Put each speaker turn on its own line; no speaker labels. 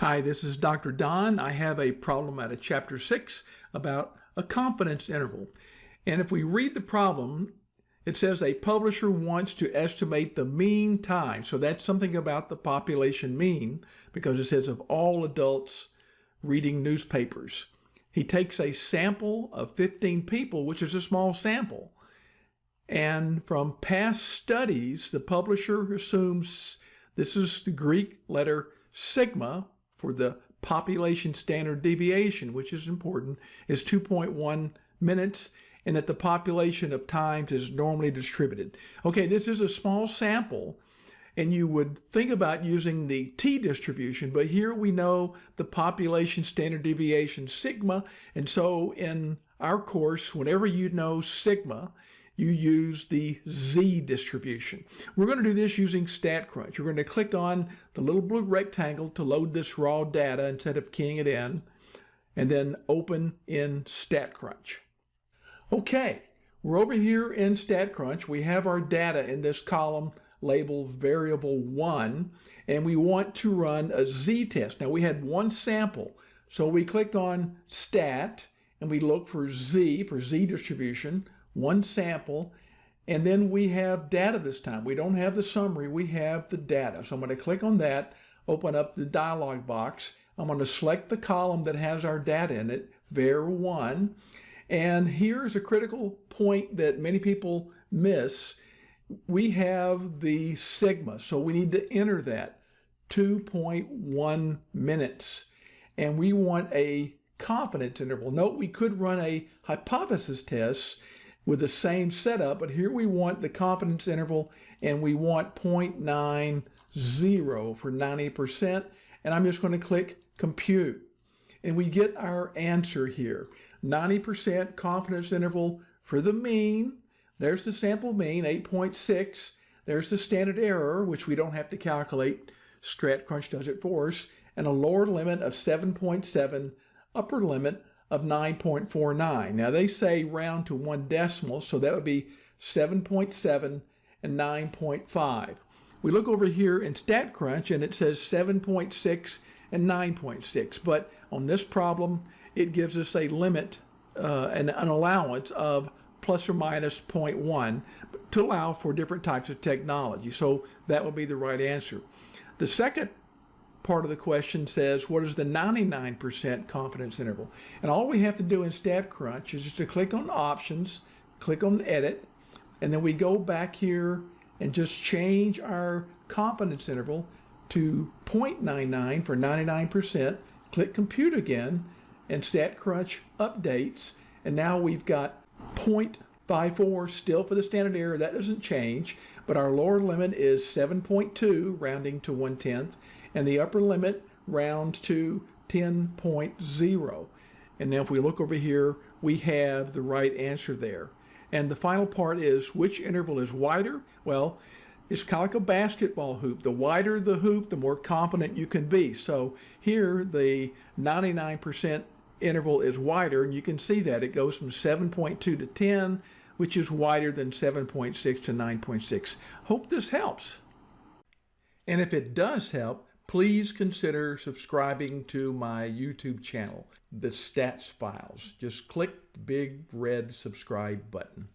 Hi, this is Dr. Don. I have a problem out of chapter 6 about a confidence interval. And if we read the problem, it says a publisher wants to estimate the mean time. So that's something about the population mean because it says of all adults reading newspapers. He takes a sample of 15 people, which is a small sample. And from past studies, the publisher assumes this is the Greek letter sigma, for the population standard deviation, which is important, is 2.1 minutes and that the population of times is normally distributed. Okay, this is a small sample and you would think about using the t-distribution, but here we know the population standard deviation sigma, and so in our course, whenever you know sigma, you use the Z distribution. We're going to do this using StatCrunch. We're going to click on the little blue rectangle to load this raw data instead of keying it in, and then open in StatCrunch. Okay, we're over here in StatCrunch. We have our data in this column labeled variable 1, and we want to run a z-test. Now we had one sample, so we click on Stat, and we look for Z, for Z distribution one sample, and then we have data this time. We don't have the summary, we have the data. So I'm going to click on that, open up the dialog box. I'm going to select the column that has our data in it, var1. And here's a critical point that many people miss. We have the sigma, so we need to enter that 2.1 minutes. And we want a confidence interval. Note we could run a hypothesis test with the same setup, but here we want the confidence interval and we want 0.90 for 90%. And I'm just going to click compute. And we get our answer here. 90% confidence interval for the mean. There's the sample mean, 8.6. There's the standard error, which we don't have to calculate. StatCrunch does it for us. And a lower limit of 7.7, upper limit of 9.49. Now they say round to one decimal, so that would be 7.7 and 9.5. We look over here in StatCrunch and it says 7.6 and 9.6, but on this problem, it gives us a limit uh, and an allowance of plus or minus 0.1 to allow for different types of technology. So that would be the right answer. The second part of the question says, what is the 99% confidence interval? And all we have to do in StatCrunch is just to click on options, click on edit, and then we go back here and just change our confidence interval to 0.99 for 99%, click compute again, and StatCrunch updates, and now we've got 0.54 still for the standard error, that doesn't change, but our lower limit is 7.2, rounding to 1 tenth, and the upper limit rounds to 10.0. And now if we look over here, we have the right answer there. And the final part is which interval is wider? Well, it's kind of like a basketball hoop. The wider the hoop, the more confident you can be. So here the 99% interval is wider, and you can see that it goes from 7.2 to 10, which is wider than 7.6 to 9.6. Hope this helps. And if it does help, please consider subscribing to my YouTube channel, The Stats Files. Just click the big red subscribe button.